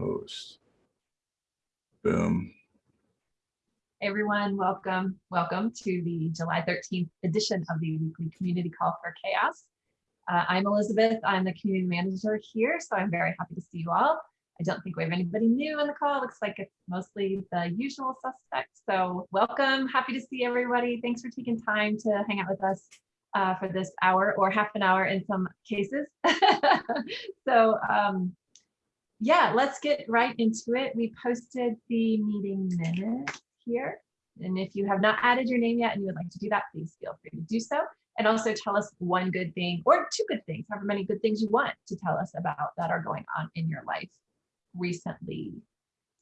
host. Boom. Everyone, welcome. Welcome to the July 13th edition of the weekly community call for CHAOSS. Uh, I'm Elizabeth. I'm the community manager here, so I'm very happy to see you all. I don't think we have anybody new on the call. It Looks like it's mostly the usual suspects. So welcome. Happy to see everybody. Thanks for taking time to hang out with us uh, for this hour or half an hour in some cases. so um, yeah, let's get right into it. We posted the meeting minutes here. And if you have not added your name yet and you would like to do that, please feel free to do so. And also tell us one good thing or two good things, however many good things you want to tell us about that are going on in your life recently.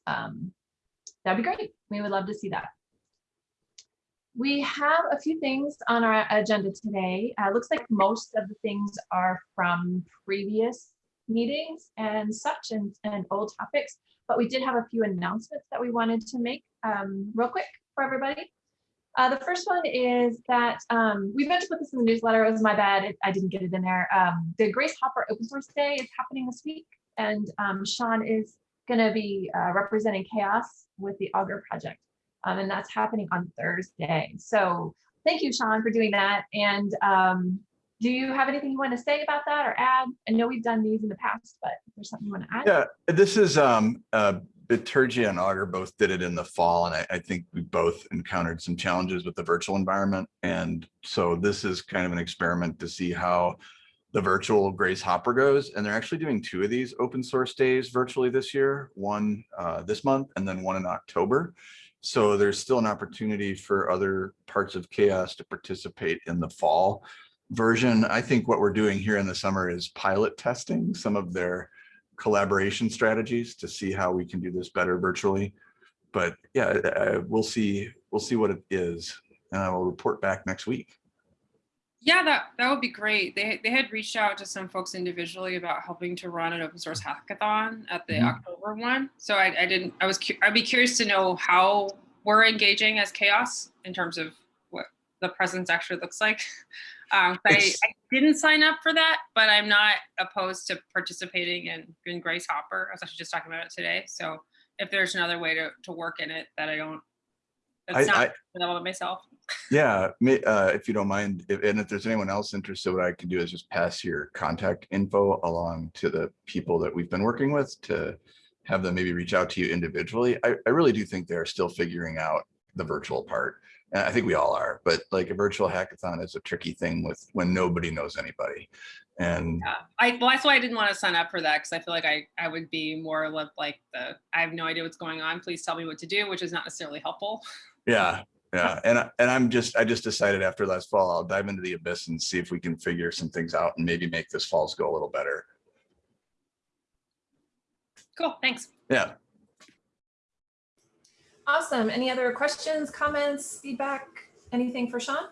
Um, that'd be great. We would love to see that. We have a few things on our agenda today. Uh, looks like most of the things are from previous meetings and such and, and old topics, but we did have a few announcements that we wanted to make um, real quick for everybody. Uh, the first one is that um, we meant to put this in the newsletter. It was my bad. It, I didn't get it in there. Um, the Grace Hopper Open Source Day is happening this week, and um, Sean is going to be uh, representing CHAOSS with the Augur project, um, and that's happening on Thursday. So thank you, Sean, for doing that. And um, do you have anything you want to say about that or add? I know we've done these in the past, but there's something you want to add. Yeah, this is um, uh, Bitergia and Augur both did it in the fall, and I, I, think we both encountered some challenges with the virtual environment. And so this is kind of an experiment to see how the virtual Grace Hopper goes. And they're actually doing two of these open source days virtually this year, one uh, this month and then one in October. So there's still an opportunity for other parts of CHAOSS to participate in the fall version. I think what we're doing here in the summer is pilot testing some of their collaboration strategies to see how we can do this better virtually. But yeah, uh, we'll see. We'll see what it is, and I will report back next week. Yeah, that that would be great. They they had reached out to some folks individually about helping to run an open source hackathon at the mm -hmm. October one. So I, I didn't. I was. I'd be curious to know how we're engaging as CHAOSS in terms of the presence actually looks like. Um, I, I, didn't sign up for that, but I'm not opposed to participating in, in Grace Hopper. I was actually just talking about it today. So if there's another way to, to work in it that I don't, that's I, not I, myself. Yeah, uh, if you don't mind, if, and if there's anyone else interested, what I can do is just pass your contact info along to the people that we've been working with to have them maybe reach out to you individually. I, I really do think they're still figuring out the virtual part. And I think we all are, but like a virtual hackathon is a tricky thing with when nobody knows anybody. And yeah. I, well, that's why I didn't want to sign up for that because I feel like I, I would be more like the, I have no idea what's going on. Please tell me what to do, which is not necessarily helpful. Yeah. Yeah. And, and I'm just, I just decided after last fall, I'll dive into the abyss and see if we can figure some things out and maybe make this falls go a little better. Cool. Thanks. Yeah. Awesome. Any other questions, comments, feedback, anything for Sean?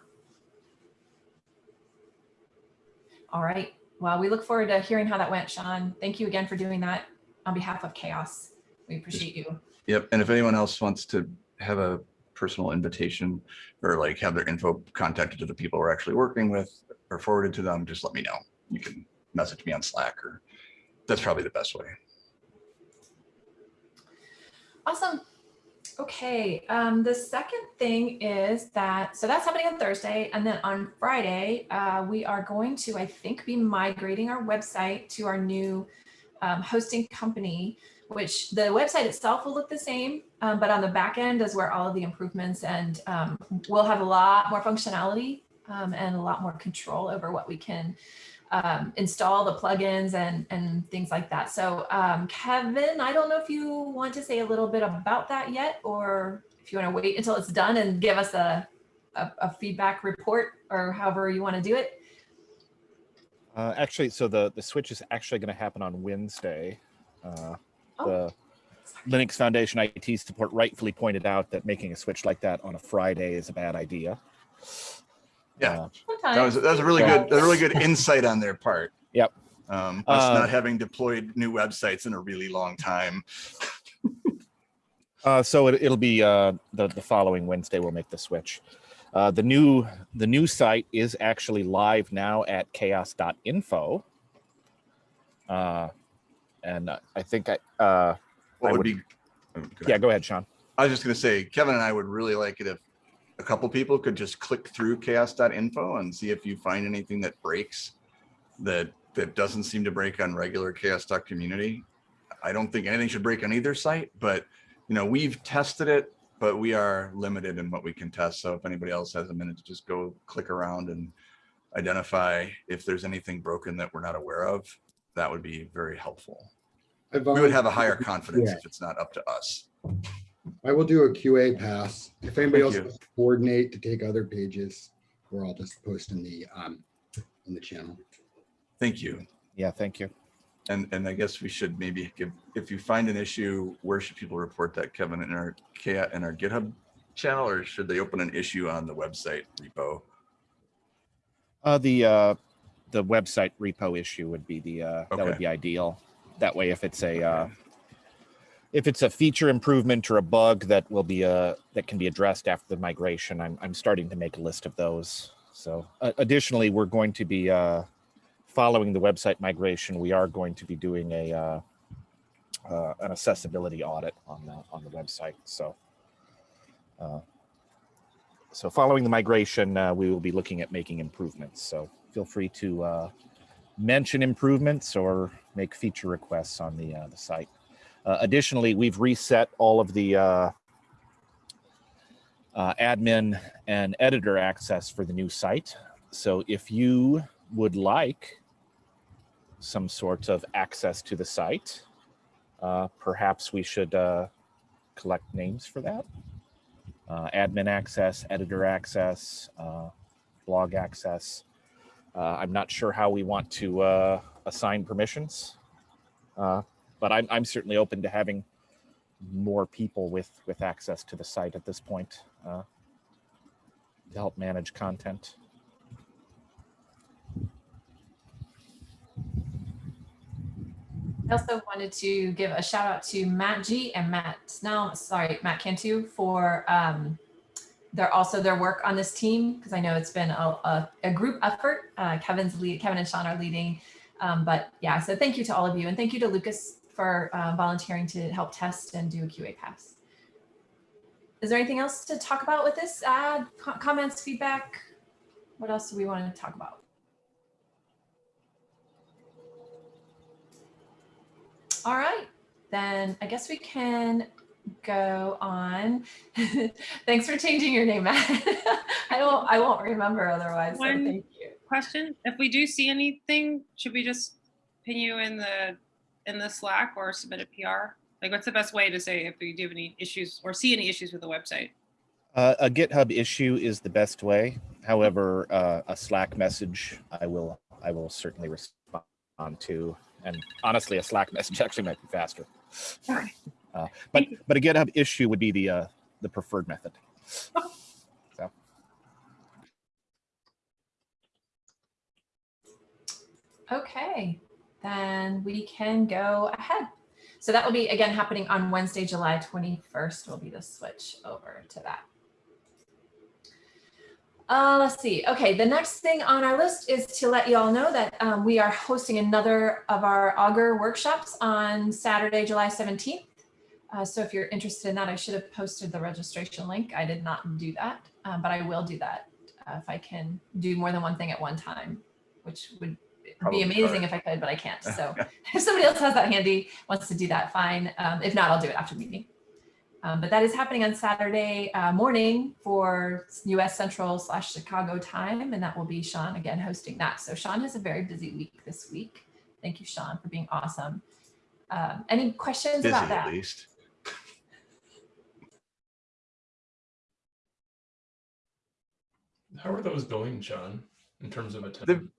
All right. Well, we look forward to hearing how that went, Sean. Thank you again for doing that on behalf of CHAOSS. We appreciate you. Yep. And if anyone else wants to have a personal invitation or like have their info contacted to the people we're actually working with or forwarded to them, just let me know. You can message me on Slack or that's probably the best way. Awesome. Okay, um, the second thing is that, so that's happening on Thursday. And then on Friday, uh, we are going to, I think, be migrating our website to our new um, hosting company, which the website itself will look the same, um, but on the back end is where all of the improvements and um, we'll have a lot more functionality um, and a lot more control over what we can um, install the plugins and, and things like that. So um, Kevin, I don't know if you want to say a little bit about that yet, or if you want to wait until it's done and give us a, a, a feedback report or however you want to do it. Uh, actually, so the, the switch is actually going to happen on Wednesday. Uh, oh. The Linux Foundation IT support rightfully pointed out that making a switch like that on a Friday is a bad idea. Yeah, uh, that was that was a really good a really good insight on their part. Yep. Um, us uh, not having deployed new websites in a really long time. uh, so it, will be uh, the the following Wednesday. We'll make the switch. Uh, the new the new site is actually live now at chaoss.info. Uh, and I think I uh, what would would- be? oh, go Yeah, go ahead, Sean. I was just gonna say, Kevin and I would really like it if a couple people could just click through chaoss.info and see if you find anything that breaks that, that doesn't seem to break on regular chaoss.community. I don't think anything should break on either site, but you know, we've tested it, but we are limited in what we can test. So if anybody else has a minute to just go click around and identify if there's anything broken that we're not aware of, that would be very helpful. We would have a higher confidence Yeah. if it's not up to us. I will do a QA pass. If anybody Thank else you. wants to coordinate to take other pages, or I'll just post in the, um, in the channel. Thank you. Yeah, thank you. And, and I guess we should maybe give, if you find an issue, where should people report that, Kevin, in our, K- in our GitHub channel, or should they open an issue on the website repo? Uh, the, uh, the website repo issue would be the, uh, that would be ideal. That way, if it's a, uh, if it's a feature improvement or a bug that will be, uh, that can be addressed after the migration, I'm, I'm starting to make a list of those. So uh, additionally, we're going to be, uh, following the website migration, we are going to be doing a, uh, uh, an accessibility audit on the, on the website. So, uh, so following the migration, we will be looking at making improvements. So feel free to mention improvements or make feature requests on the, the site. Uh, additionally, we've reset all of the uh, uh, admin and editor access for the new site. So if you would like some sort of access to the site, uh, perhaps we should uh, collect names for that uh, admin access, editor access, blog access. I'm not sure how we want to assign permissions, but I'm, I'm certainly open to having more people with, with access to the site at this point uh, to help manage content. I also wanted to give a shout out to Matt G and Matt Snell, sorry, Matt Cantu for um, their also their work on this team because I know it's been a, a, a group effort. Uh, Kevin's lead, Kevin and Sean are leading, um, but yeah. So thank you to all of you and thank you to Lucas for uh, volunteering to help test and do a QA pass. Is there anything else to talk about with this? Uh, co- comments, feedback? What else do we want to talk about? All right, then I guess we can go on. Thanks for changing your name, Matt. I won't, I won't remember otherwise. So One- thank you. Question, if we do see anything, should we just pin you in the, in the Slack or submit a PR? Like, what's the best way to say if we do have any issues or see any issues with the website? Uh, a GitHub issue is the best way. However, uh, a Slack message, I will, I will certainly respond to. And honestly, a Slack message actually might be faster. Uh, but, but a GitHub issue would be the, uh, the preferred method. So. Okay, then we can go ahead. So that will be again happening on Wednesday, July 21st will be the switch over to that. Uh, let's see. Okay, the next thing on our list is to let you all know that um, we are hosting another of our Augur workshops on Saturday, July 17th. Uh, so if you're interested in that, I should have posted the registration link. I did not do that, uh, but I will do that uh, if I can do more than one thing at one time, which would Probably be amazing hard. if I could, but I can't. So if somebody else has that handy, wants to do that, fine. Um, if not, I'll do it after the meeting. Um, but that is happening on Saturday uh, morning for US Central slash Chicago time. And that will be Sean again hosting that. So Sean has a very busy week this week. Thank you, Sean, for being awesome. Um, any questions Busy about at that? least. How are those going, Sean, in terms of They've- attendance?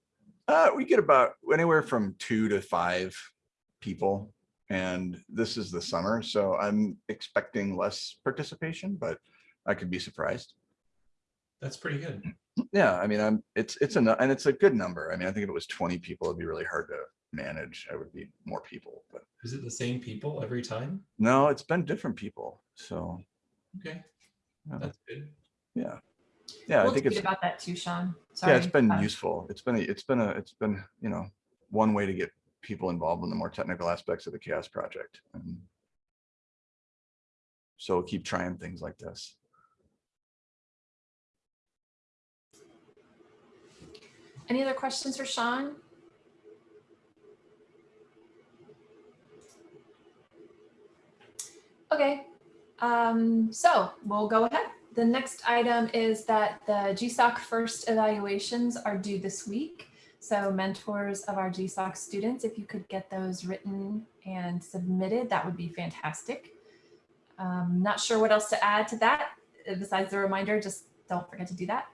Uh, we get about anywhere from two to five people. And this is the summer, so I'm expecting less participation, but I could be surprised. That's pretty good. Yeah, I mean, I'm, it's, it's a, and it's a good number. I mean, I think if it was twenty people, it'd be really hard to manage. I would be more people, but Is it the same people every time? no, it's been different people. So, Okay, Yeah. that's good. yeah. Yeah, I We'll think it's, about that too, Sean. yeah, it's been Um, useful. It's been, a- it's been a, it's been, you know, one way to get people involved in the more technical aspects of the CHAOSS project. And So keep trying things like this. Any other questions for Sean? Okay, um, so we'll go ahead. The next item is that the GSOC first evaluations are due this week. So mentors of our GSOC students, if you could get those written and submitted, that would be fantastic. Um, not sure what else to add to that. uh, Besides the reminder, just don't forget to do that.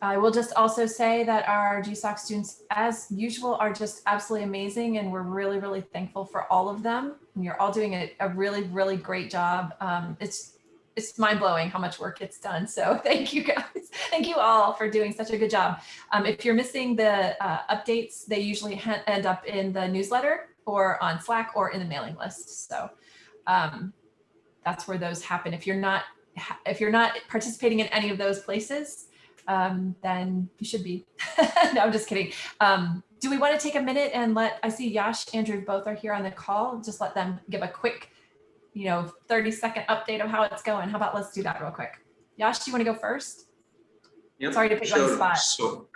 I will just also say that our GSOC students, as usual, are just absolutely amazing and we're really, really thankful for all of them. And you're all doing a, a really, really great job. Um, it's it's mind blowing how much work gets done. So thank you guys. Thank you all for doing such a good job. Um, if you're missing the uh, updates, they usually end up in the newsletter or on Slack or in the mailing list. So um, that's where those happen. If you're not if you're not participating in any of those places, um, then you should be. no, I'm just kidding. Um, do we want to take a minute and let, I see Yash, Andrew, both are here on the call. Just let them give a quick, you know, 30 second update of how it's going. How about let's do that real quick. Yash, do you want to go first? Yep, Sorry to put you on the spot. So,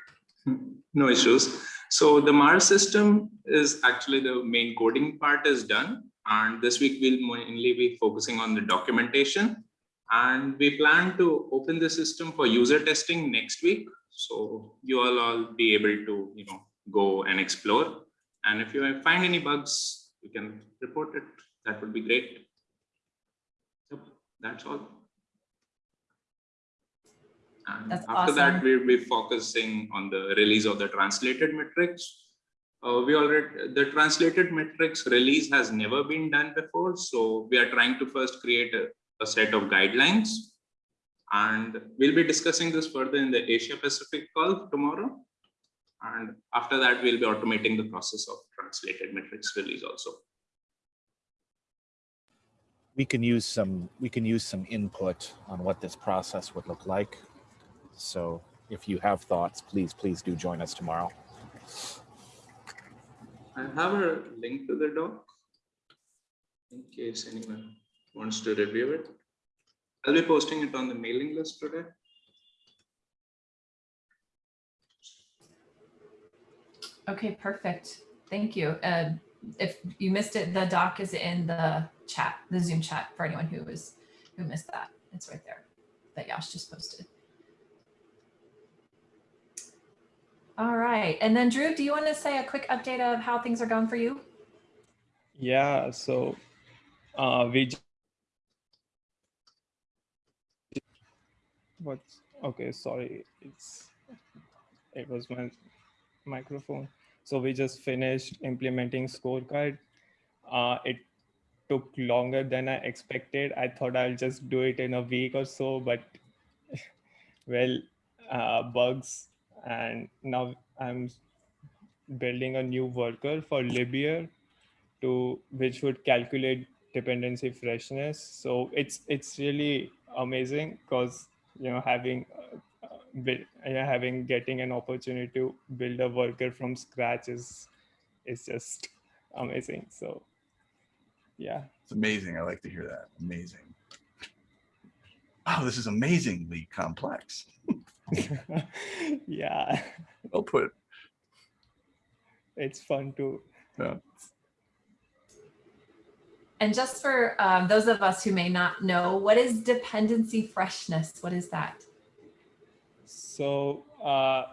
no issues. So the Mars system is actually the main coding part is done. And this week we'll mainly be focusing on the documentation. And we plan to open the system for user testing next week. So you all all be able to, you know, go and explore. And if you find any bugs, you can report it. That would be great. That's all. And That's after that, we'll be focusing on the release of the translated metrics. Uh, we already, the translated metrics release has never been done before. So we are trying to first create a, a set of guidelines. And we'll be discussing this further in the Asia Pacific call tomorrow. And after that, we'll be automating the process of translated metrics release also. We can use some, we can use some input on what this process would look like. So if you have thoughts, please, please do join us tomorrow. I have a link to the doc in case anyone wants to review it. I'll be posting it on the mailing list today. Okay, perfect. Thank you. Uh, if you missed it, the doc is in the chat, the Zoom chat for anyone who was who missed that. It's right there that Yash just posted. All right. And then Dhruv, do you want to say a quick update of how things are going for you? Yeah, so uh, we what's okay, sorry, it's it was my microphone. So we just finished implementing scorecard. Uh, it took longer than I expected. I thought I'll just do it in a week or so, but well, uh, bugs, and now I'm building a new worker for Libyear to which would calculate dependency freshness. So it's it's really amazing because you know having uh, uh, build, having getting an opportunity to build a worker from scratch is is just amazing. So yeah. It's amazing. I like to hear that. Amazing. Wow, this is amazingly complex. yeah, Well put. it's fun too. Yeah. And just for um, those of us who may not know, what is dependency freshness? What is that? So a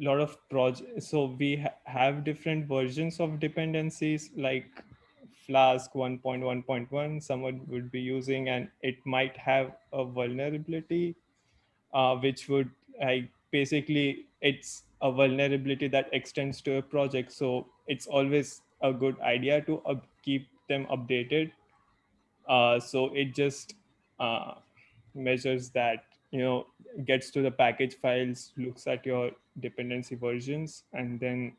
lot of projects. So we ha have different versions of dependencies like Flask 1.1.1. Someone would be using, and it might have a vulnerability, uh, which would like basically it's a vulnerability that extends to a project. So it's always a good idea to keep them updated. Uh, so it just uh, measures that you know gets to the package files looks at your dependency versions and then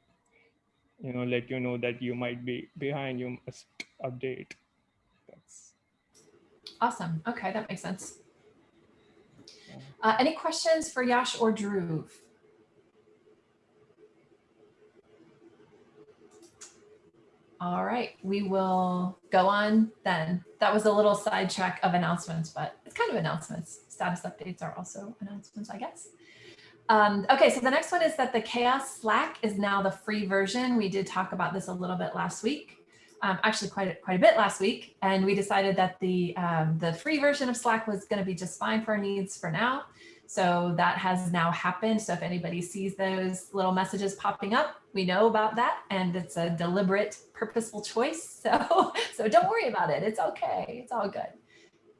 you know let you know that you might be behind you must update that's Awesome. Okay, that makes sense. Uh, any questions for Yash or Dhruv? All right, we will go on then. That was a little sidetrack of announcements, but it's kind of announcements. Status updates are also announcements, I guess. Um, okay, so the next one is that the CHAOSS Slack is now the free version. We did talk about this a little bit last week, um, actually quite a, quite a bit last week, and we decided that the um, the free version of Slack was going to be just fine for our needs for now. So that has now happened. So if anybody sees those little messages popping up, we know about that, and it's a deliberate, purposeful choice. So so don't worry about it. It's okay. It's all good.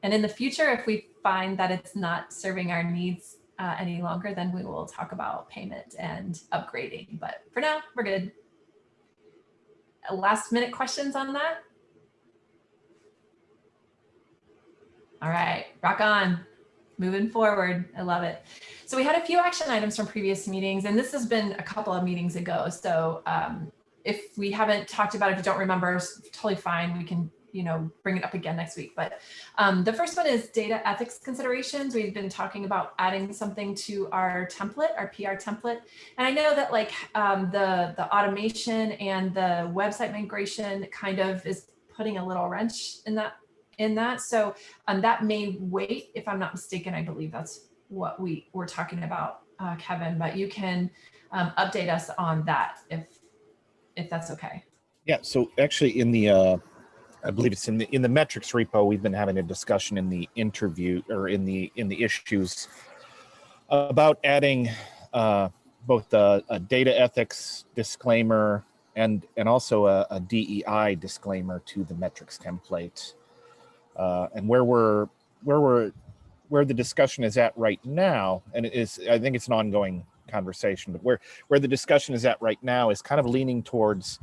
And in the future, if we find that it's not serving our needs uh, any longer, then we will talk about payment and upgrading. But for now, we're good. Last minute questions on that? All right, rock on. Moving forward. I love it. So we had a few action items from previous meetings, and this has been a couple of meetings ago. So um, if we haven't talked about it, if you don't remember, totally fine. We can you know, bring it up again next week. But um, the first one is data ethics considerations. We've been talking about adding something to our template, our PR template. And I know that like um, the, the automation and the website migration kind of is putting a little wrench in that in that. So um, that may wait, if I'm not mistaken, I believe that's what we were talking about, uh, Kevin, but you can um, update us on that if, if that's okay. Yeah, so actually in the, uh, I believe it's in the, in the metrics repo, we've been having a discussion in the interview or in the, in the issues about adding uh, both a, a data ethics disclaimer and, and also a, a DEI disclaimer to the metrics template. Uh, and where we're, where we're, where the discussion is at right now, and it is, I think it's an ongoing conversation, but where, where the discussion is at right now is kind of leaning towards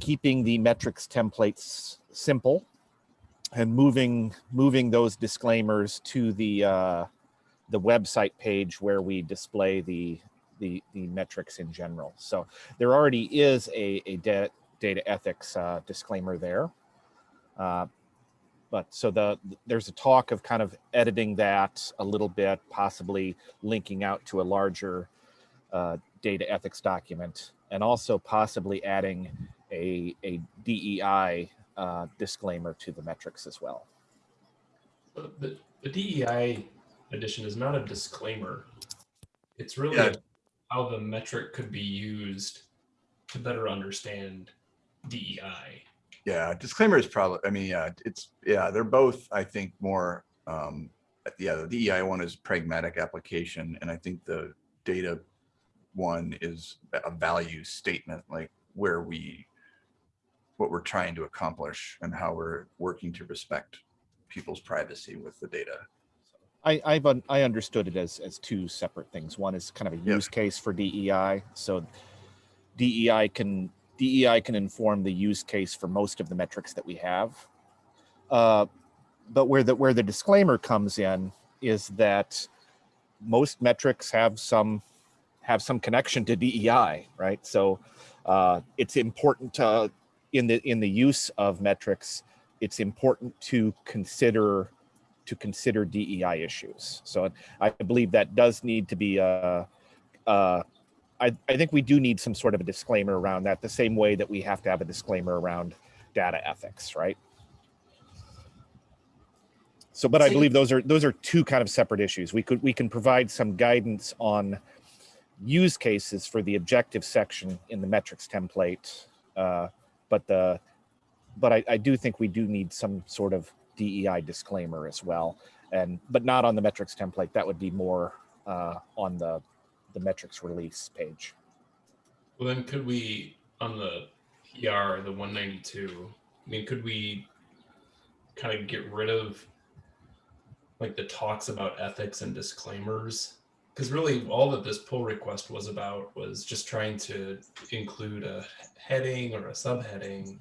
keeping the metrics templates simple and moving moving those disclaimers to the uh, the website page where we display the the the metrics in general. So there already is a, a data data ethics uh, disclaimer there. Uh, but so the there's a talk of kind of editing that a little bit, possibly linking out to a larger uh, data ethics document, and also possibly adding a, a DEI uh, disclaimer to the metrics as well. The, the DEI edition is not a disclaimer. It's really Yeah. how the metric could be used to better understand DEI. Yeah, disclaimer is probably, I mean, yeah, it's, yeah, they're both, I think, more, um, yeah, the DEI one is pragmatic application, and I think the data one is a value statement, like where we, what we're trying to accomplish and how we're working to respect people's privacy with the data. I, I've un- I understood it as as two separate things. One is kind of a Yep. use case for DEI. So DEI can DEI can inform the use case for most of the metrics that we have. Uh, but where the where the disclaimer comes in is that most metrics have some have some connection to DEI, right? So uh, it's important to in the in the use of metrics, it's important to consider to consider DEI issues. So I believe that does need to be, uh, uh, I, I think we do need some sort of a disclaimer around that, the same way that we have to have a disclaimer around data ethics, right? So, but I believe those are those are two kind of separate issues. We could we can provide some guidance on use cases for the objective section in the metrics template, uh, but the but I, I do think we do need some sort of DEI disclaimer as well, and but not on the metrics template. That would be more uh, on the the metrics release page. Well, then could we, on the PR, the 192, I mean, could we kind of get rid of like the talks about ethics and disclaimers? Because really all that this pull request was about was just trying to include a heading or a subheading.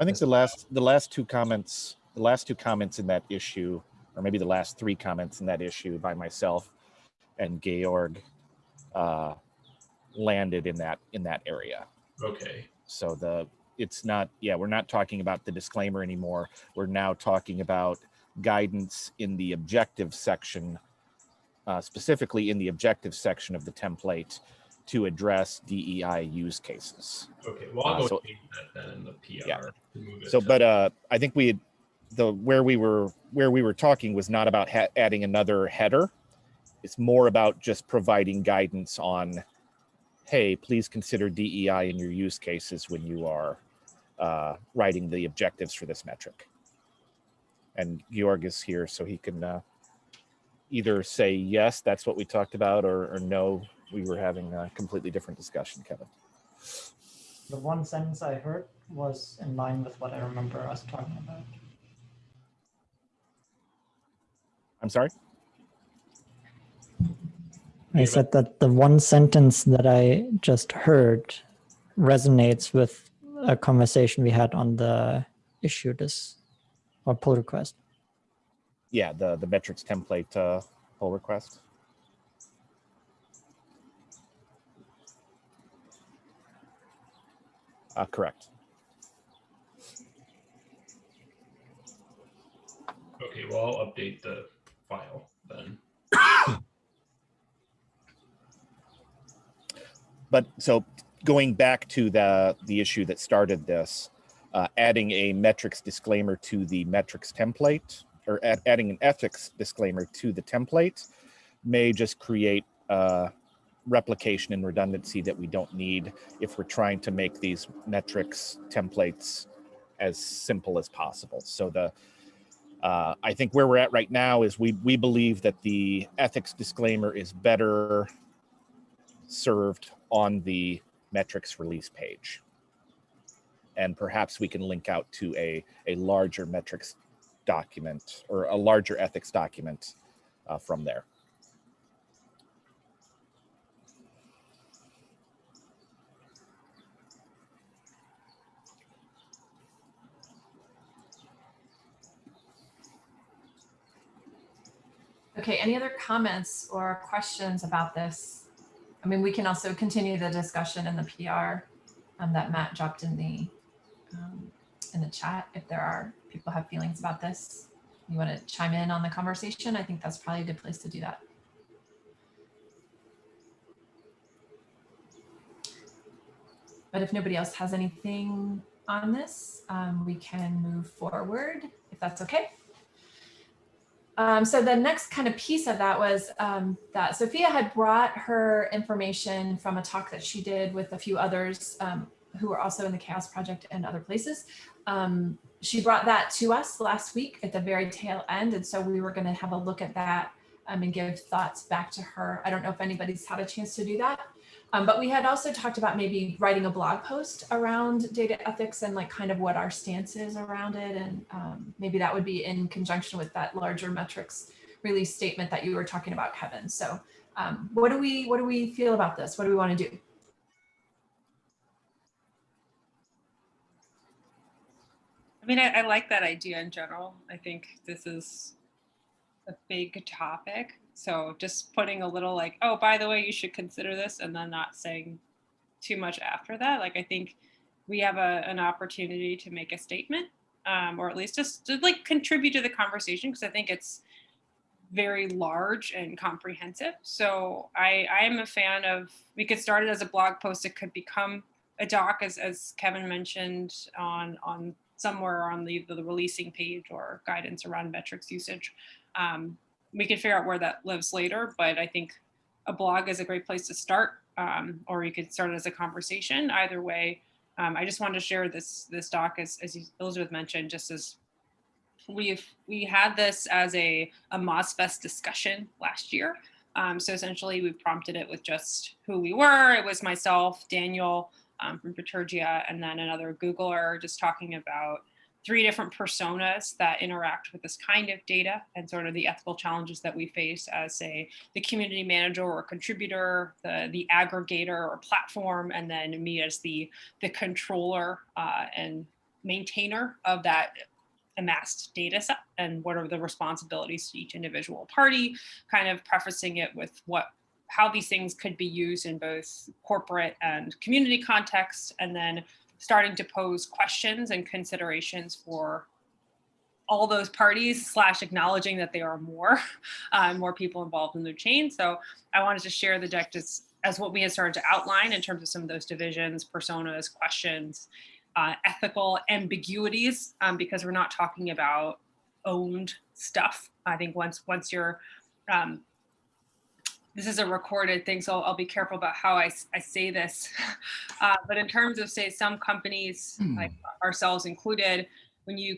I think the last the last two comments the last two comments in that issue, or maybe the last three comments in that issue by myself and Georg uh, landed in that in that area. Okay. So the it's not yeah we're not talking about the disclaimer anymore. We're now talking about guidance in the objective section, uh, specifically in the objective section of the template to address DEI use cases. Okay, well, I'll Uh, go so- that then in the PR. Yeah. to move it So, but uh, I think we had the where we were where we were talking was not about ha- adding another header. It's more about just providing guidance on, hey, please consider DEI in your use cases when you are uh, writing the objectives for this metric. And Georg is here, so he can uh, either say yes, that's what we talked about, or, or no, we were having a completely different discussion, Kevin. The one sentence I heard was in line with what I remember us talking about. I'm sorry. I said that the one sentence that I just heard resonates with a conversation we had on the issue this or pull request. Yeah, the the metrics template uh, pull request. Uh, correct. Okay, well, I'll update the file then. But so going back to the the issue that started this, uh, adding a metrics disclaimer to the metrics template or add, adding an ethics disclaimer to the template may just create uh, replication and redundancy that we don't need if we're trying to make these metrics templates as simple as possible. So the uh, I think where we're at right now is we we believe that the ethics disclaimer is better served on the metrics release page. And perhaps we can link out to a, a larger metrics document or a larger ethics document uh, from there. Okay, any other comments or questions about this? I mean, we can also continue the discussion in the PR um, that Matt dropped in the um, in the chat if there are people have feelings about this. You want to chime in on the conversation? I think that's probably a good place to do that. But if nobody else has anything on this, um, we can move forward if that's okay. Um, so the next kind of piece of that was um, that Sophia had brought her information from a talk that she did with a few others um, who are also in the CHAOSS Project and other places. Um, she brought that to us last week at the very tail end. And so we were going to have a look at that um, and give thoughts back to her. I don't know if anybody's had a chance to do that. Um, but we had also talked about maybe writing a blog post around data ethics and like kind of what our stance is around it. And um, maybe that would be in conjunction with that larger metrics release statement that you were talking about, Kevin. So um, what do we what do we feel about this? What do we want to do? Mean, I, I like that idea in general. I think this is a big topic. So just putting a little like, oh, by the way, you should consider this, and then not saying too much after that. Like, I think we have a, an opportunity to make a statement, um, or at least just to like contribute to the conversation, because I think it's very large and comprehensive. So I, I am a fan of, we could start it as a blog post. It could become a doc, as, as Kevin mentioned, on, on somewhere on the, the releasing page or guidance around metrics usage. Um, we can figure out where that lives later, but I think a blog is a great place to start, um, or you could start it as a conversation. Either way, um, I just wanted to share this this doc as, as Elizabeth mentioned, just as we've we had this as a a MozFest discussion last year. Um, so essentially, we prompted it with just who we were. It was myself, Daniel um, from Bitergia, and then another Googler, just talking about three different personas that interact with this kind of data and sort of the ethical challenges that we face as say the community manager or contributor, the, the aggregator or platform, and then me as the, the controller uh, and maintainer of that amassed data set and what are the responsibilities to each individual party, kind of prefacing it with what how these things could be used in both corporate and community context, and then starting to pose questions and considerations for all those parties slash acknowledging that there are more uh, more people involved in the chain so i wanted to share the deck just as what we had started to outline in terms of some of those divisions, personas, questions, uh, ethical ambiguities, um, because we're not talking about owned stuff. I think once once you're um, this is a recorded thing, so I'll, I'll be careful about how I, I say this. Uh, but in terms of say some companies, like ourselves included, when you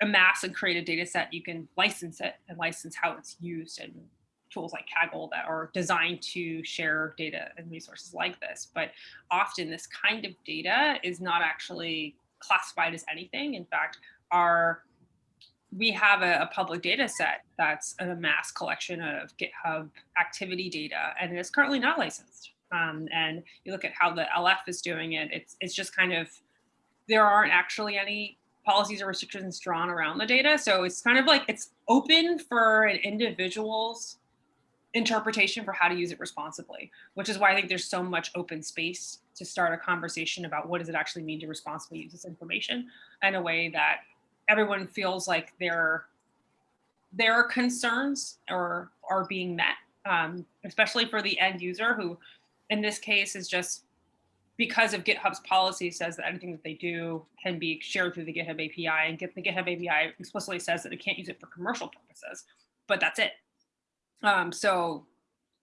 amass and create a data set, you can license it and license how it's used and tools like Kaggle that are designed to share data and resources like this. But often this kind of data is not actually classified as anything. In fact, our we have a, a public data set that's a mass collection of GitHub activity data, and it is currently not licensed. Um, and you look at how the LF is doing it, it's, it's just kind of, there aren't actually any policies or restrictions drawn around the data. So it's kind of like it's open for an individual's interpretation for how to use it responsibly, which is why I think there's so much open space to start a conversation about what does it actually mean to responsibly use this information in a way that everyone feels like their their concerns are are being met, um, especially for the end user who, in this case, is just because of GitHub's policy says that anything that they do can be shared through the GitHub API, and the GitHub API explicitly says that it can't use it for commercial purposes, but that's it. Um, so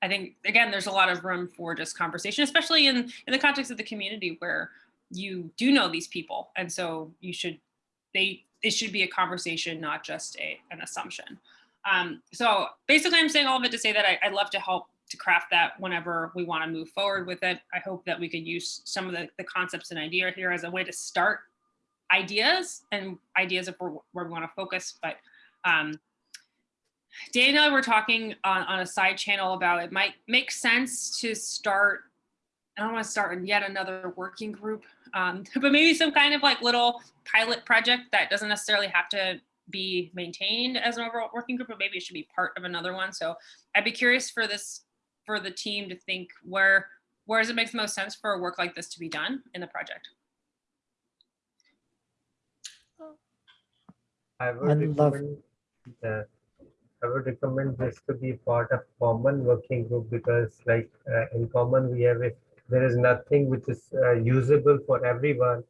I think again, there's a lot of room for just conversation, especially in in the context of the community where you do know these people, and so you should they it should be a conversation, not just a an assumption. Um, so basically, I'm saying all of it to say that I, I'd love to help to craft that whenever we want to move forward with it. I hope that we could use some of the, the concepts and idea here as a way to start ideas and ideas of where, we want to focus. But um, Dan and I were talking on, on a side channel about it might make sense to start, I don't want to start in yet another working group, um, but maybe some kind of like little pilot project that doesn't necessarily have to be maintained as an overall working group, but maybe it should be part of another one. So I'd be curious for this, for the team to think where, where does it make the most sense for a work like this to be done in the project? I would I'd love- recommend that I would recommend this to be part of common working group because like uh, in common we have it there is nothing which is uh, usable for everyone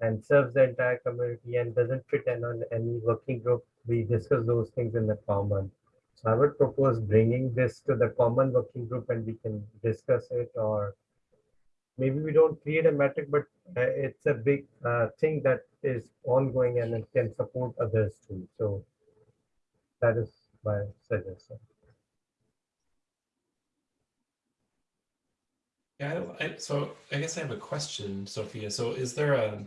and serves the entire community and doesn't fit in on any working group. We discuss those things in the common. So i would propose bringing this to the common working group and we can discuss it or maybe we don't create a metric but uh, it's a big uh, thing that is ongoing and it can support others too. So that is my suggestion Yeah, I, I, so I guess I have a question, Sophia. So is there a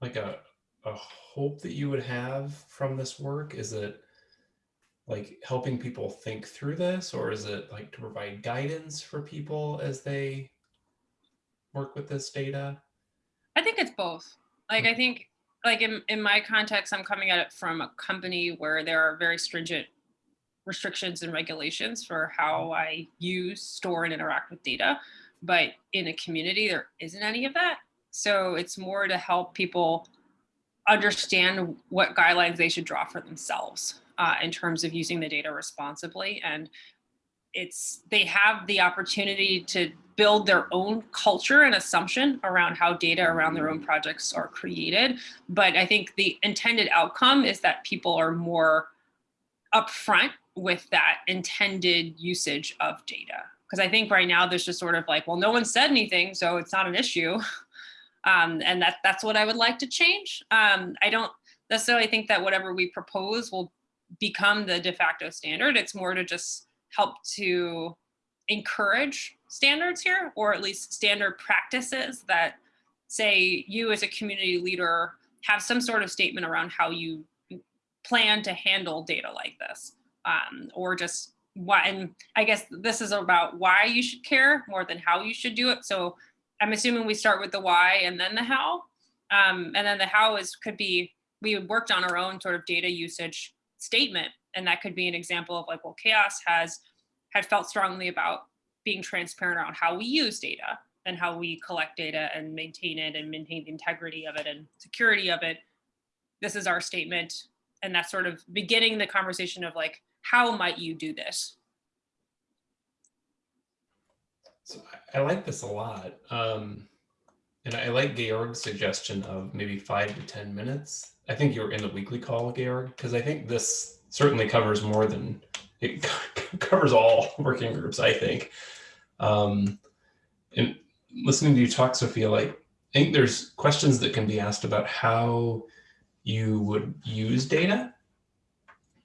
like a a hope that you would have from this work? Is it like helping people think through this, or is it like to provide guidance for people as they work with this data? I think it's both. Like I hmm. think like in, in my context, I'm coming at it from a company where there are very stringent restrictions and regulations for how I use, store, and interact with data. But in a community, there isn't any of that. So it's more to help people understand what guidelines they should draw for themselves uh, in terms of using the data responsibly. And it's they have the opportunity to build their own culture and assumption around how data around their own projects are created. But I think the intended outcome is that people are more upfront with that intended usage of data. Because I think right now there's just sort of like, well, no one said anything, so it's not an issue. Um, and that that's what I would like to change. Um, I don't necessarily think that whatever we propose will become the de facto standard. It's more to just help to encourage standards here, or at least standard practices that say you as a community leader have some sort of statement around how you plan to handle data like this um, or just why and i guess this is about why you should care more than how you should do it. So i'm assuming we start with the why and then the how. Um, and then the how is could be we worked on our own sort of data usage statement. And that could be an example of like well CHAOSS has had felt strongly about being transparent around how we use data and how we collect data and maintain it and maintain the integrity of it and security of it. This is our statement. And that's sort of beginning the conversation of like how might you do this So I, like this a lot. Um, and I like Georg's suggestion of maybe five to 10 minutes. I think you were in the weekly call, Georg, because I think this certainly covers more than it covers all working groups, I think. Um, and listening to you talk, Sophia, like I think there's questions that can be asked about how you would use data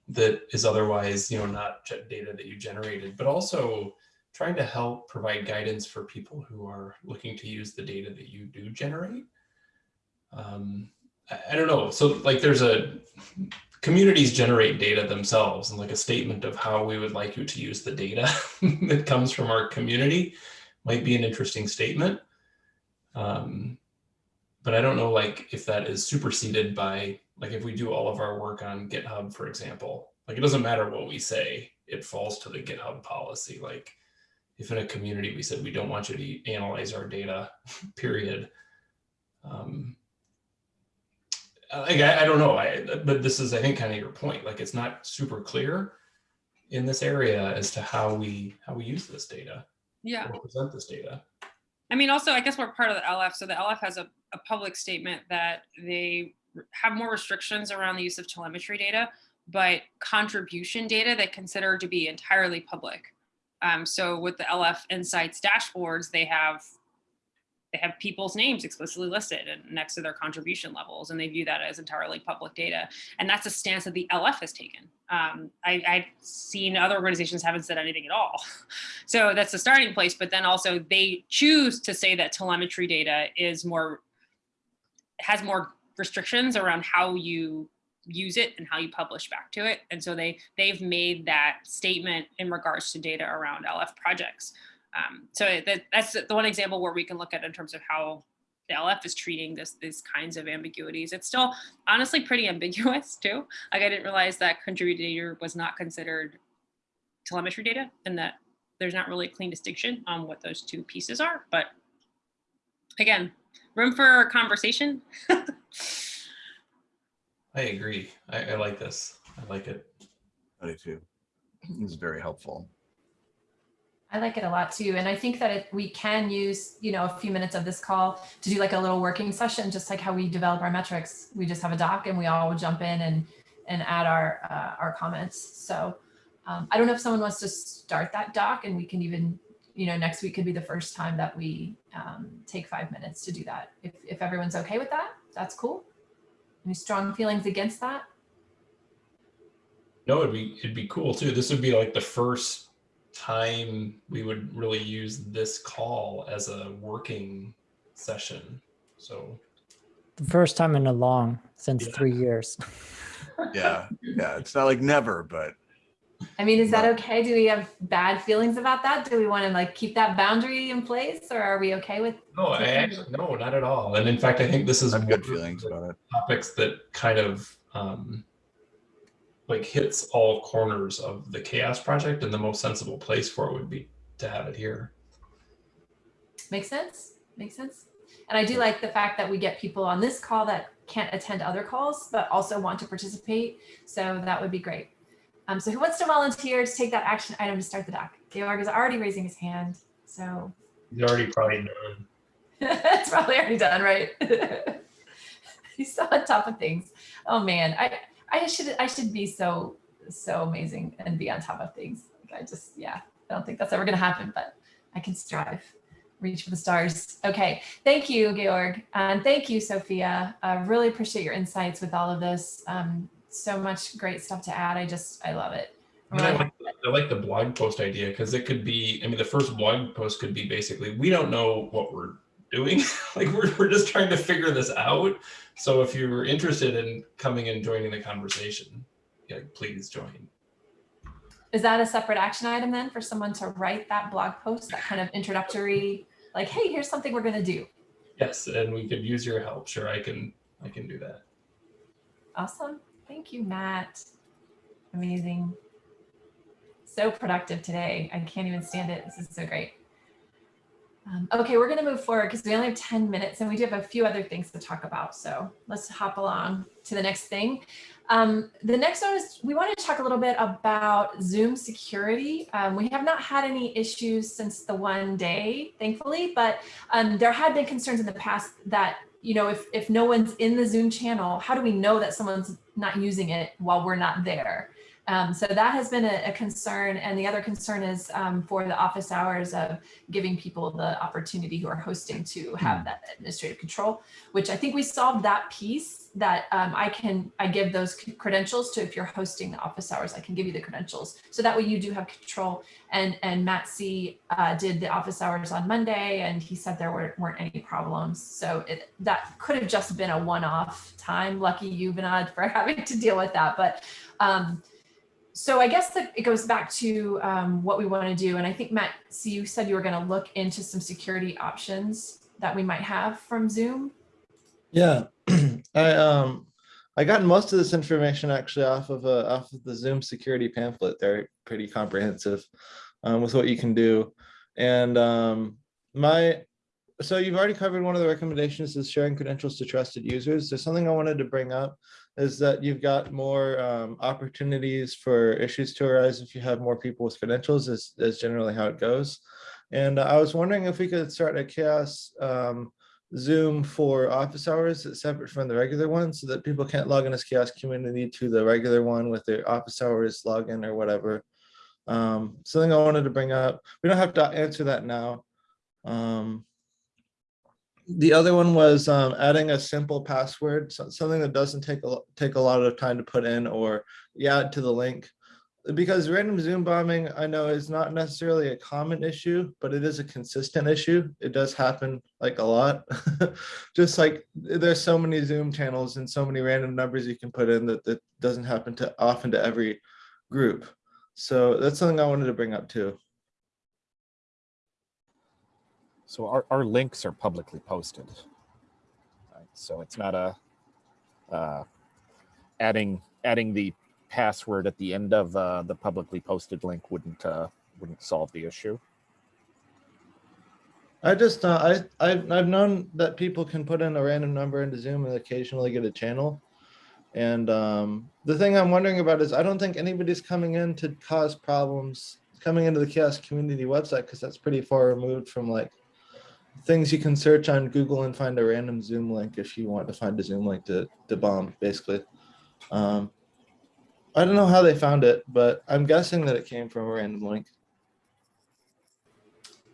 that is otherwise, you know, not data that you generated, but also trying to help provide guidance for people who are looking to use the data that you do generate. Um, I, I don't know. So like there's a communities generate data themselves and like a statement of how we would like you to use the data that comes from our community might be an interesting statement. Um, but I don't know like if that is superseded by like if we do all of our work on GitHub, for example, like it doesn't matter what we say, it falls to the GitHub policy. Like if in a community we said we don't want you to analyze our data, period. Um, like I, I don't know, I, but this is I think kind of your point. Like it's not super clear in this area as to how we how we use this data. Yeah. Present this data. I mean, also, I guess we're part of the LF. So the LF has a, a public statement that they have more restrictions around the use of telemetry data, but contribution data they consider to be entirely public. Um, so with the LF Insights dashboards, they have they have people's names explicitly listed and next to their contribution levels, and they view that as entirely public data. And that's a stance that the LF has taken. Um, I, have seen other organizations haven't said anything at all. So that's the starting place, but then also they choose to say that telemetry data is more, has more restrictions around how you use it and how you publish back to it. And so they, they've made that statement in regards to data around LF projects. Um, so that, that's the one example where we can look at in terms of how the LF is treating this these kinds of ambiguities. It's still honestly pretty ambiguous too. Like I didn't realize that contributor was not considered telemetry data and that there's not really a clean distinction on what those two pieces are. But again, room for conversation. I agree. I, I like this. I like it. I do too. It's very helpful. I like it a lot too. And I think that it, we can use, you know, a few minutes of this call to do like a little working session, just like how we develop our metrics. We just have a doc and we all jump in and, and add our, uh, our comments. So um, I don't know if someone wants to start that doc and we can even, you know, next week could be the first time that we um, take five minutes to do that. If, if everyone's okay with that, that's cool. Any strong feelings against that? No, it'd be, it'd be cool too. This would be like the first time we would really use this call as a working session. So the first time in a long since Yeah. three years. Yeah, yeah. It's not like never, but I mean, is that okay? Do we have bad feelings about that? Do we want to like keep that boundary in place or are we okay with? no, I actually no, not at all. And in fact, I think this is I have good feelings about it. topics that kind of um, like hits all corners of the CHAOSS project, and the most sensible place for it would be to have it here. Makes sense? Makes sense? And I do like the fact that we get people on this call that can't attend other calls, but also want to participate. So that would be great. Um, so who wants to volunteer to take that action item to start the doc? Georg is already raising his hand. So He's already probably done. it's probably already done, right? He's so on top of things. Oh man, I I should I should be so so amazing and be on top of things. Like I just yeah, I don't think that's ever gonna happen, but I can strive. Reach for the stars. Okay, thank you, Georg, and thank you, Sophia. I really appreciate your insights with all of this. Um, so much great stuff to add. I just I love it. I, mean, I, like, I like the blog post idea because it could be, I mean, the first blog post could be basically, we don't know what we're doing. like we're, we're just trying to figure this out. So if you're interested in coming and joining the conversation, yeah, please join. Is that a separate action item then for someone to write that blog post, that kind of introductory, like, hey, here's something we're gonna do. Yes, and we could use your help. Sure, I can, I can do that. Awesome. Thank you, Matt. Amazing. So productive today. I can't even stand it. This is so great. Um, okay, we're going to move forward because we only have 10 minutes and we do have a few other things to talk about. So let's hop along to the next thing. Um, the next one is we want to talk a little bit about Zoom security. Um, we have not had any issues since the one day, thankfully, but um, there had been concerns in the past that, you know, if, if no one's in the Zoom channel, how do we know that someone's not using it while we're not there? Um, so that has been a, a, concern. And the other concern is um, for the office hours of giving people the opportunity who are hosting to have that administrative control, which I think we solved that piece that um, I can, I give those credentials to if you're hosting the office hours, I can give you the credentials. So that way you do have control. And, and Matt C uh, did the office hours on Monday and he said there were, weren't any problems. So it, that could have just been a one-off time. Lucky you, Vinod, for having to deal with that. But um, so I guess that it goes back to um, what we want to do. And I think Matt, so you said you were going to look into some security options that we might have from Zoom. Yeah, I um I got most of this information actually off of uh, off of the Zoom security pamphlet. They're pretty comprehensive um, with what you can do. And um, my so you've already covered one of the recommendations is sharing credentials to trusted users. There's something I wanted to bring up is that you've got more um, opportunities for issues to arise if you have more people with credentials is, is generally how it goes. And I was wondering if we could start a CHAOSS um, Zoom for office hours that's separate from the regular one so that people can't log in as CHAOSS community to the regular one with their office hours login or whatever. Um, something I wanted to bring up. We don't have to answer that now. Um, the other one was um, adding a simple password, so, something that doesn't take a take a lot of time to put in, or you add to the link. Because random Zoom bombing, I know is not necessarily a common issue, but it is a consistent issue. It does happen like a lot. Just like there's so many Zoom channels and so many random numbers you can put in that that doesn't happen to often to every group. So that's something I wanted to bring up too. So our, our links are publicly posted. Right? So it's not a uh, adding adding the password at the end of uh, the publicly posted link wouldn't uh, wouldn't solve the issue. I just uh, I I've, I've known that people can put in a random number into Zoom and occasionally get a channel. And um, the thing I'm wondering about is I don't think anybody's coming in to cause problems coming into the CHAOSS community website because that's pretty far removed from like things you can search on Google and find a random Zoom link if you want to find a Zoom link to, to bomb, basically. Um, I don't know how they found it, but I'm guessing that it came from a random link.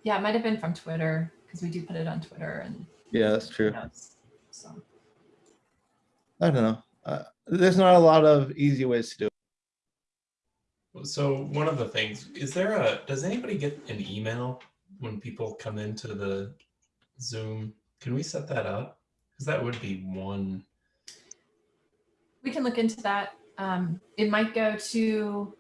Yeah, it might have been from Twitter because we do put it on Twitter and yeah, that's true. Notes, so I don't know. Uh, there's not a lot of easy ways to do it. So one of the things is there a does anybody get an email when people come into the Zoom. Can we set that up? Because that would be one. We can look into that. Um, it might go to,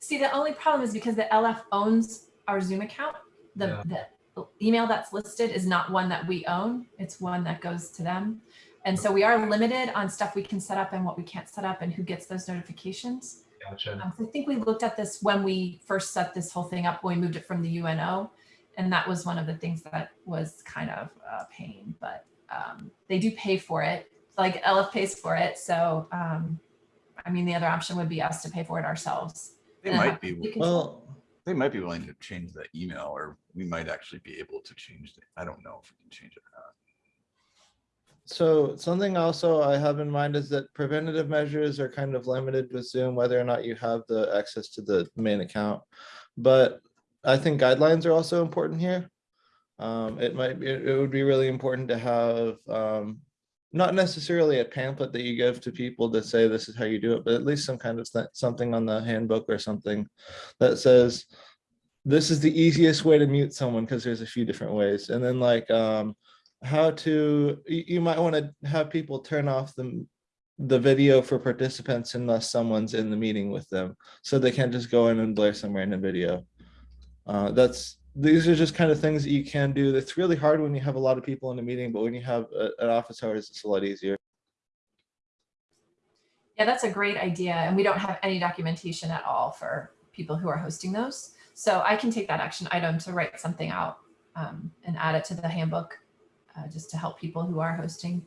see, the only problem is because the LF owns our Zoom account, the, yeah. the email that's listed is not one that we own. It's one that goes to them. And so we are limited on stuff we can set up and what we can't set up and who gets those notifications. Gotcha. Um, so I think we looked at this when we first set this whole thing up, when we moved it from the UNO and that was one of the things that was kind of a pain, but um, they do pay for it. Like LF pays for it. So, um, I mean, the other option would be us to pay for it ourselves. They And might be, Well, they might be willing to change the email or we might actually be able to change it. I don't know if we can change it or not. so something also I have in mind is that preventative measures are kind of limited with Zoom, whether or not you have the access to the main account. But I think guidelines are also important here. Um, it might be, it would be really important to have um, not necessarily a pamphlet that you give to people to say this is how you do it, but at least some kind of something on the handbook or something that says this is the easiest way to mute someone because there's a few different ways. And then like um, how to, you might want to have people turn off the the video for participants unless someone's in the meeting with them so they can't just go in and blare some random video uh, that's these are just kind of things that you can do. That's really hard when you have a lot of people in a meeting, but when you have a, an office hours, it's a lot easier. Yeah, that's a great idea. And we don't have any documentation at all for people who are hosting those. So I can take that action item to write something out um, and add it to the handbook uh, just to help people who are hosting.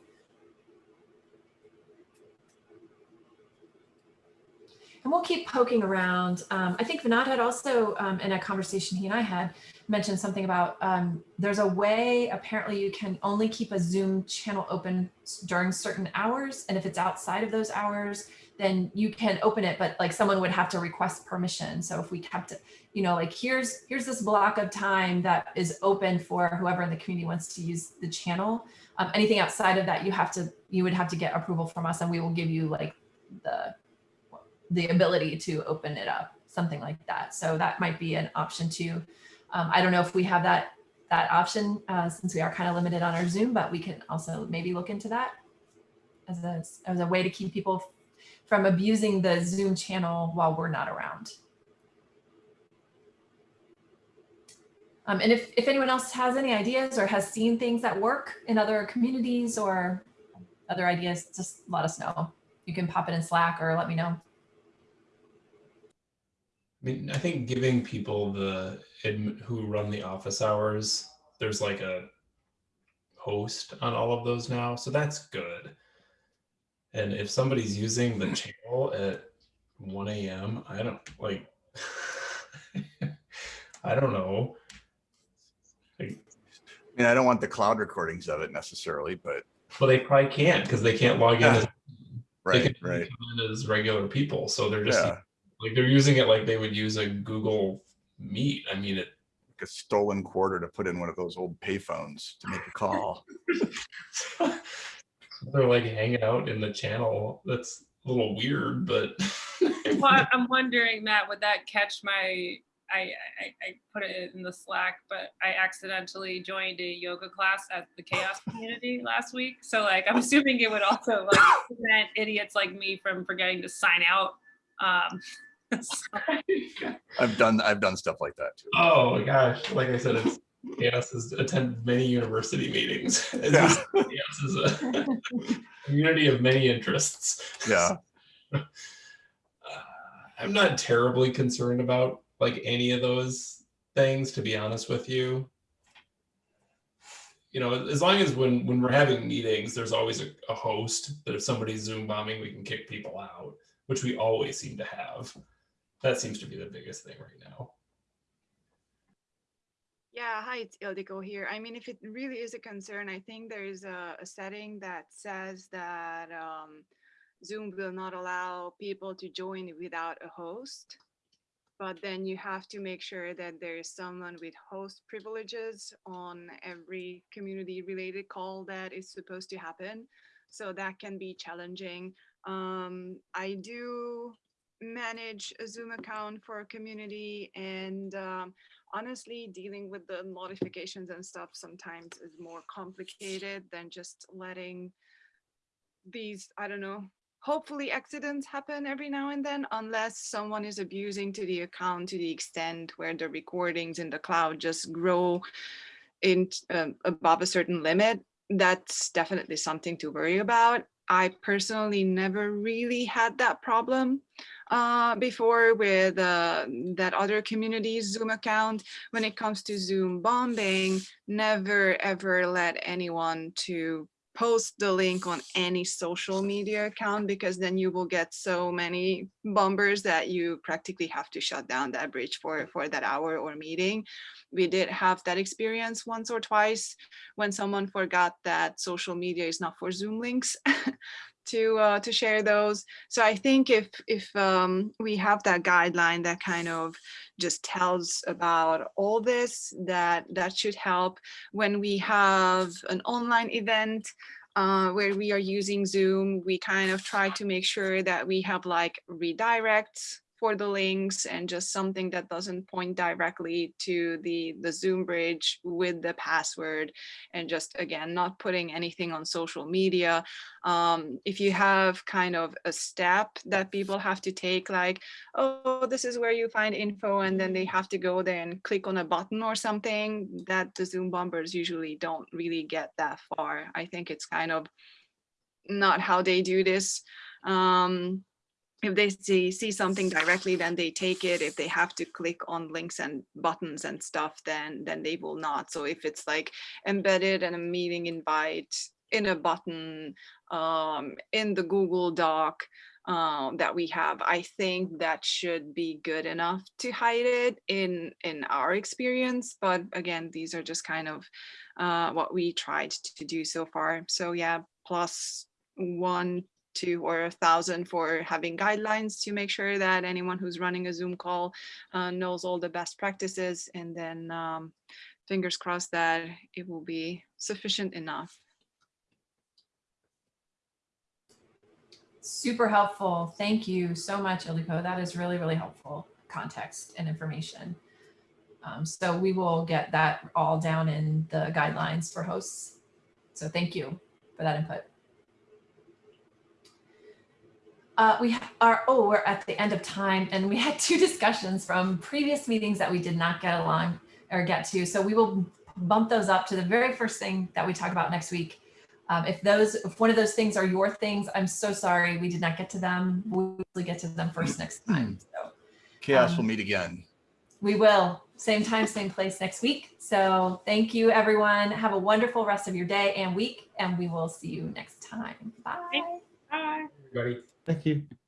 and we'll keep poking around. Um, I think Vinod had also, um, in a conversation he and I had, mentioned something about um, there's a way apparently you can only keep a Zoom channel open during certain hours. And if it's outside of those hours, then you can open it, but like someone would have to request permission. So if we kept it, you know, like here's here's this block of time that is open for whoever in the community wants to use the channel. Um, anything outside of that, you have to you would have to get approval from us, and we will give you like the the ability to open it up, something like that. So that might be an option too. Um, I don't know if we have that that option uh, since we are kind of limited on our Zoom, but we can also maybe look into that as a, as a way to keep people from abusing the Zoom channel while we're not around. Um, and if, if anyone else has any ideas or has seen things that work in other communities or other ideas, just let us know. You can pop it in Slack or let me know. I mean, I think giving people the who run the office hours, there's like a host on all of those now, so that's good. And if somebody's using the channel at 1 a.m., I don't like, I don't know. Like, I mean, I don't want the cloud recordings of it necessarily, but well, they probably can't because they can't log in. Yeah. As, they right, can right. come in as regular people, so they're just Yeah, like they're using it like they would use a Google Meet. I mean, it like a stolen quarter to put in one of those old payphones to make a call. they're like hanging out in the channel. That's a little weird, but Well, I- I'm wondering, Matt, would that catch my, I, I, I put it in the Slack, but I accidentally joined a yoga class at the CHAOSS Community last week. So like, I'm assuming it would also like prevent idiots like me from forgetting to sign out. Um, so- I've done, I've done stuff like that too. oh my gosh, like I said, it's CHAOSS has attended many university meetings. Yeah. CHAOSS is a community of many interests. Yeah, Uh, I'm not terribly concerned about like any of those things, to be honest with you. You know, as long as when when we're having meetings, there's always a, a host that if somebody's Zoom bombing, we can kick people out, which we always seem to have. That seems to be the biggest thing right now. Yeah, hi, it's Ildiko here. I mean, if it really is a concern, I think there is a, a setting that says that um, Zoom will not allow people to join without a host. But then you have to make sure that there is someone with host privileges on every community related call that is supposed to happen. So that can be challenging. Um, I do manage a Zoom account for a community and um, honestly dealing with the notifications and stuff sometimes is more complicated than just letting these i don't know hopefully accidents happen every now and then unless someone is abusing to the account to the extent where the recordings in the cloud just grow in um, above a certain limit. That's definitely something to worry about i personally never really had that problem uh, before with uh, that other community's Zoom account. When it comes to Zoom bombing, never ever let anyone to post the link on any social media account because then you will get so many bombers that you practically have to shut down that bridge for for that hour or meeting. We did have that experience once or twice when someone forgot that social media is not for Zoom links. to uh, to share those. So I think if if um, we have that guideline that kind of just tells about all this, that that should help. When we have an online event uh, where we are using Zoom, we kind of try to make sure that we have like redirects for the links and just something that doesn't point directly to the the zoom bridge with the password and just again not putting anything on social media. Um, if you have kind of a step that people have to take like oh this is where you find info and then they have to go there and click on a button or something that the zoom bombers usually don't really get that far. I think it's kind of not how they do this. Um, if they see, see something directly, then they take it. If they have to click on links and buttons and stuff, then then they will not. So if it's like embedded in a meeting invite in a button um, in the Google Doc, um, that we have. I think that should be good enough to hide it in in our experience. But again, these are just kind of uh, what we tried to do so far. So yeah, plus one, two, or a thousand for having guidelines to make sure that anyone who's running a Zoom call uh, knows all the best practices, and then um, fingers crossed that it will be sufficient enough. Super helpful. Thank you so much, Ildiko. That is really, really helpful context and information. Um, so we will get that all down in the guidelines for hosts. So thank you for that input. Uh, we are, oh, we're at the end of time and we had two discussions from previous meetings that we did not get along or get to. So we will bump those up to the very first thing that we talk about next week. Um, if those, if one of those things are your things, I'm so sorry we did not get to them. We'll get to them first next time. So CHAOSS Um, will meet again. we will, same time, same place next week. So thank you, everyone. Have a wonderful rest of your day and week, and we will see you next time. Bye. Bye. Everybody. Thank you.